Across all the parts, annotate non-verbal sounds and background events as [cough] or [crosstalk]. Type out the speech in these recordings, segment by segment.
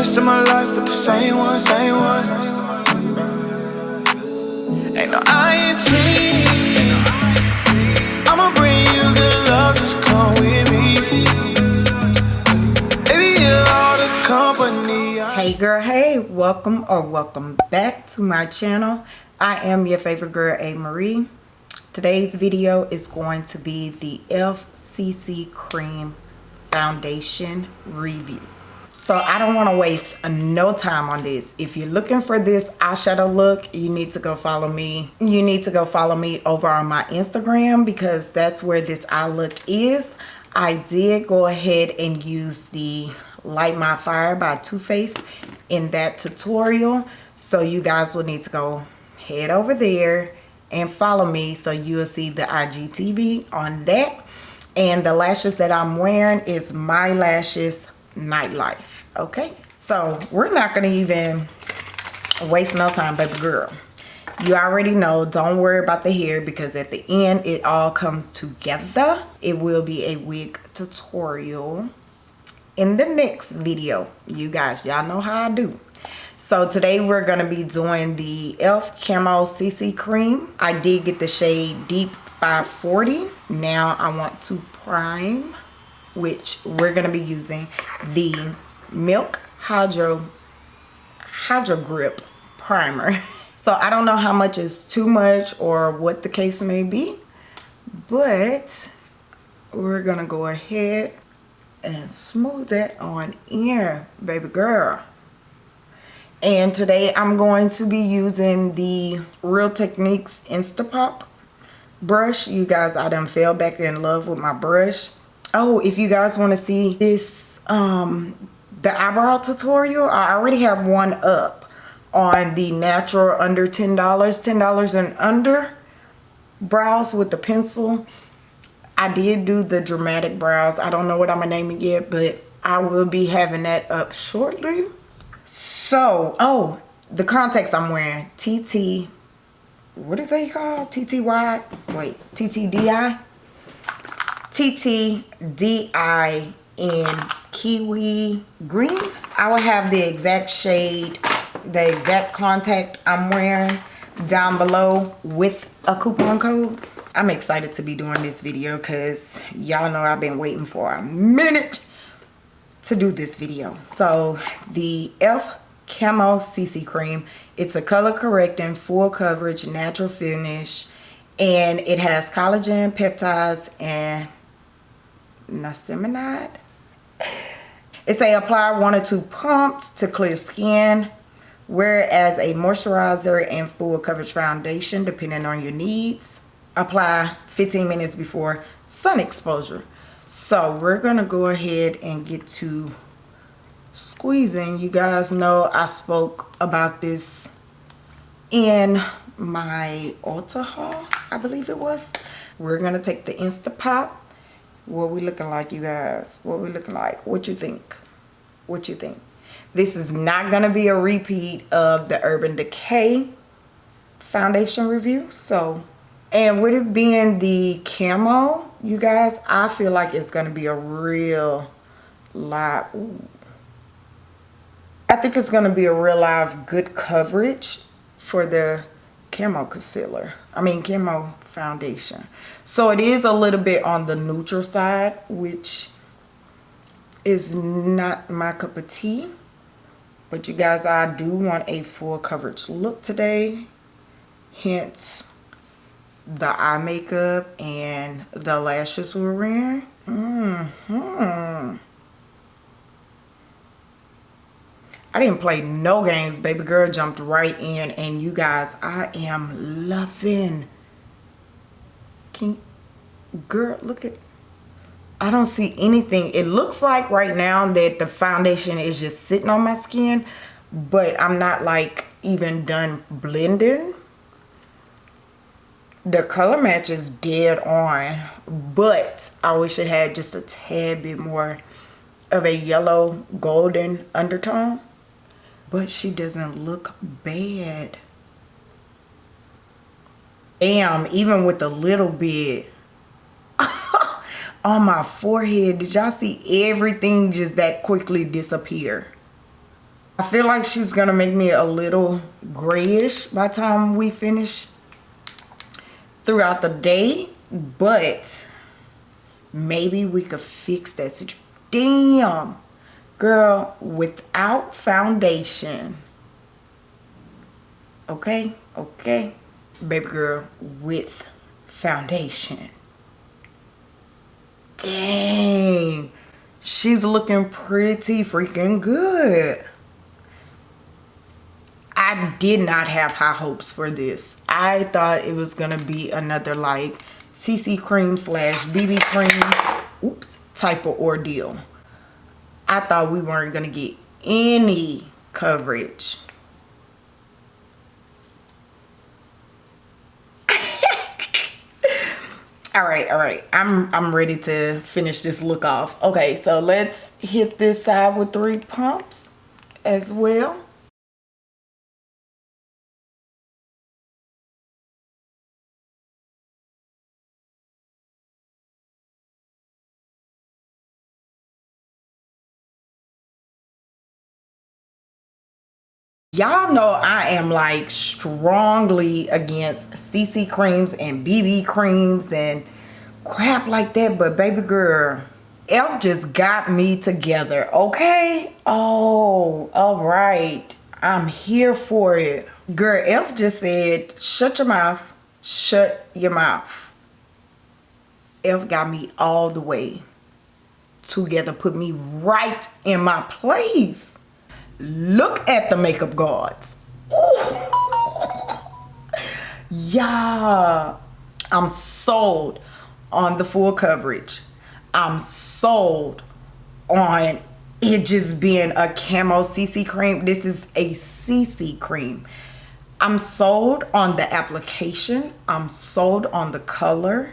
rest of my life with the same one, same one. Ain't no INT. I'ma bring you good love, just come with me. Baby, you're all the company. Hey girl, hey, welcome or welcome back to my channel. I am your favorite girl, A. Marie. Today's video is going to be the e.l.f. CC Cream Foundation Review. So I don't want to waste no time on this. If you're looking for this eyeshadow look, you need to go follow me. You need to go follow me over on my Instagram because that's where this eye look is. I did go ahead and use the Light My Fire by Too Faced in that tutorial. So you guys will need to go head over there and follow me so you'll see the IGTV on that. And the lashes that I'm wearing is My Lashes Nightlife. Okay, so we're not to even waste no time, baby girl. You already know, don't worry about the hair because at the end it all comes together. It will be a wig tutorial in the next video. You guys, y'all know how I do. So today we're going to be doing the e.l.f. Camo CC Cream. I did get the shade Deep 540. Now I want to prime, which we're going to be using the Milk Hydro Hydro Grip Primer. [laughs] So I don't know how much is too much or what the case may be. But we're going to go ahead and smooth it on in, baby girl. And today I'm going to be using the Real Techniques Instapop brush. You guys, I done fell back in love with my brush. Oh, if you guys want to see this, um, the eyebrow tutorial, I already have one up on the natural under $10, $10 and under brows with the pencil. I did do the dramatic brows. I don't know what I'm to name it yet, but I will be having that up shortly. So, oh, the contacts I'm wearing, TT, what is they called? TTY, wait, TTDeye? TTDeye in Kiwi Green. I will have the exact shade, the exact contact I'm wearing down below with a coupon code. I'm excited to be doing this video because y'all know I've been waiting for a minute to do this video. So the e.l.f. Camo CC Cream. It's a color correcting, full coverage, natural finish. And it has collagen, peptides, and niacinamide. It's a apply one or two pumps to clear skin. Whereas a moisturizer and full coverage foundation, depending on your needs. Apply 15 minutes before sun exposure. So we're going to go ahead and get to squeezing you guys know i spoke about this in my Ulta haul i believe it was we're gonna take the instapop what we looking like you guys? What we looking like? What you think? What you think? This is not gonna be a repeat of the urban decay foundation review so and with it being the camo you guys i feel like it's gonna be a real Ooh. I think it's going to be a real live good coverage for the camo concealer. I mean camo foundation. So it is a little bit on the neutral side, which is not my cup of tea. But you guys, I do want a full coverage look today. Hence the eye makeup and the lashes we're wearing. Mm hmm I didn't play no games. Baby girl jumped right in. And you guys, I am loving. Girl, look at. I don't see anything. It looks like right now that the foundation is just sitting on my skin. But I'm not like even done blending. The color match is dead on. But I wish it had just a tad bit more of a yellow golden undertone but she doesn't look bad. Damn, even with a little bit [laughs] on my forehead, did y'all see everything just that quickly disappear? I feel like she's gonna make me a little grayish by time we finish throughout the day. But maybe we could fix that situation. Damn. Girl, without foundation. Okay? Okay? Baby girl with foundation. Dang. She's looking pretty freaking good. I did not have high hopes for this. I thought it was to be another like CC cream slash BB cream, oops, type of ordeal. I thought we weren't to get any coverage. All right all right. I'm i'm ready to finish this look off. Okay so let's hit this side with three pumps as well y'all know I am like strongly against CC creams and BB creams and crap like that but baby girl Elf just got me together okay? Oh all right. I'm here for it. Girl Elf just said shut your mouth. Shut your mouth. Elf got me all the way together put me right in my place Look at the makeup gods. Yeah. I'm sold on the full coverage. I'm sold on it just being a camo CC cream. This is a CC cream. I'm sold on the application. I'm sold on the color.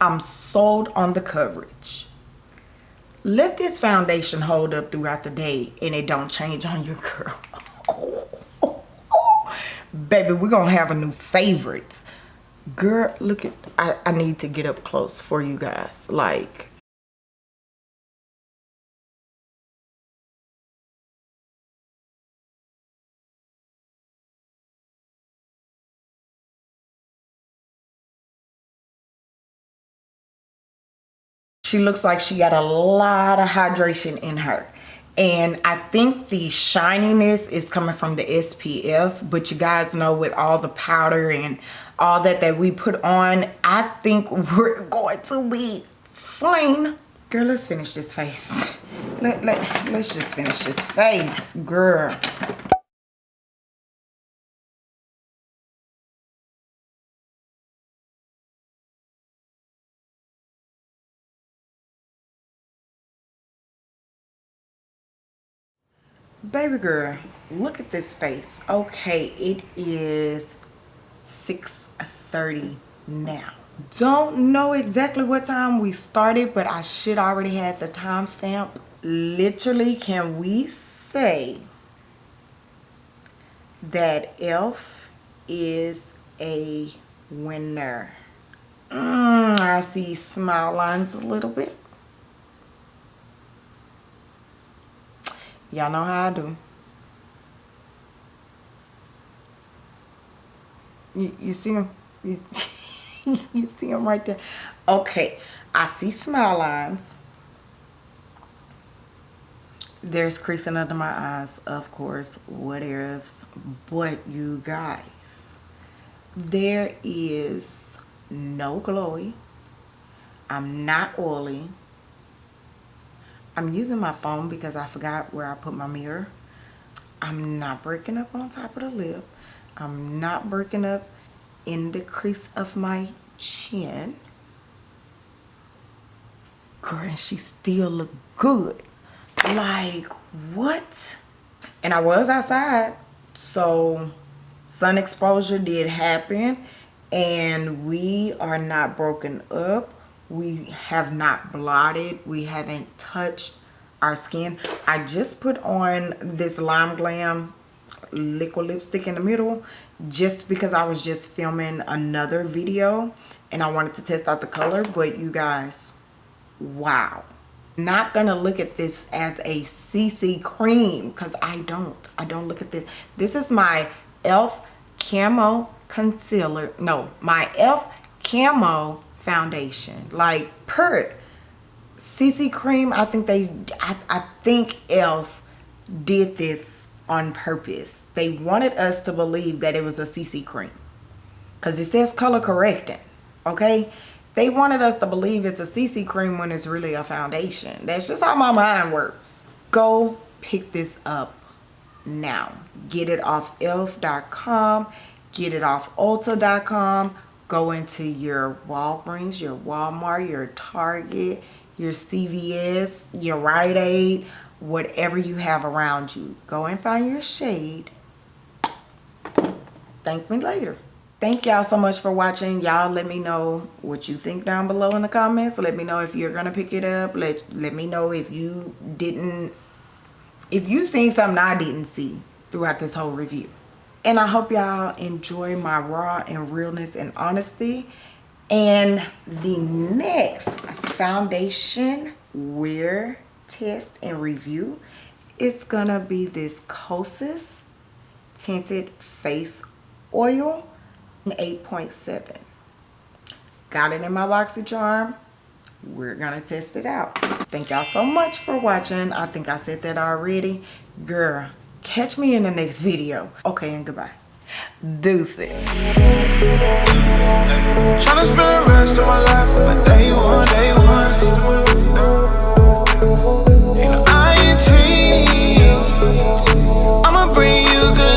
I'm sold on the coverage let this foundation hold up throughout the day and it don't change on your girl. [laughs] Baby we're gonna have a new favorite. Girl look at I, I need to get up close for you guys. Like She looks like she got a lot of hydration in her. And I think the shininess is coming from the SPF. But you guys know with all the powder and all that that we put on, I think we're going to be fine. Girl, let's finish this face. Let, let, let's just finish this face, girl. Baby girl look at this face. Okay it is 6:30 now. Don't know exactly what time we started but i should already have the timestamp. Literally can we say that elf is a winner? Mm, i see smile lines a little bit Y'all know how I do. You, you see him? You, [laughs] you see him right there? Okay. I see smile lines. There's creasing under my eyes, of course. What ifs? But you guys, there is no glowy. I'm not oily. I'm using my phone because I forgot where I put my mirror. I'm not breaking up on top of the lip. I'm not breaking up in the crease of my chin. Girl, and she still look good. Like, what? And I was outside, so sun exposure did happen. And we are not broken up we have not blotted we haven't touched our skin i just put on this lime glam liquid lipstick in the middle just because i was just filming another video and i wanted to test out the color but you guys wow not gonna look at this as a CC cream because I don't. I don't look at this. This is my e.l.f. Camo Concealer. No, my e.l.f. Camo Foundation. Like, per CC cream, I think they, I, I think e.l.f. did this on purpose. They wanted us to believe that it was a CC cream because it says color correcting. Okay, they wanted us to believe it's a CC cream when it's really a foundation. That's just how my mind works. Go pick this up now. Get it off elf.com. Get it off ulta.com. Go into your Walgreens, your Walmart, your Target, your CVS, your Rite Aid, whatever you have around you. Go and find your shade. Thank me later. Thank y'all so much for watching. Y'all let me know what you think down below in the comments. Let me know if you're gonna pick it up. Let let me know if you didn't if you seen something i didn't see throughout this whole review. And i hope y'all enjoy my raw and realness and honesty. And the next foundation wear test and review it's gonna be this kosas tinted face oil 8.7. Got it in my BoxyCharm. We're to test it out. Thank y'all so much for watching. I think I said that already. Girl, catch me in the next video. Okay, and goodbye. Deuces. Tryna spend the rest of my life my day one, day one. INT. I'ma bring you good.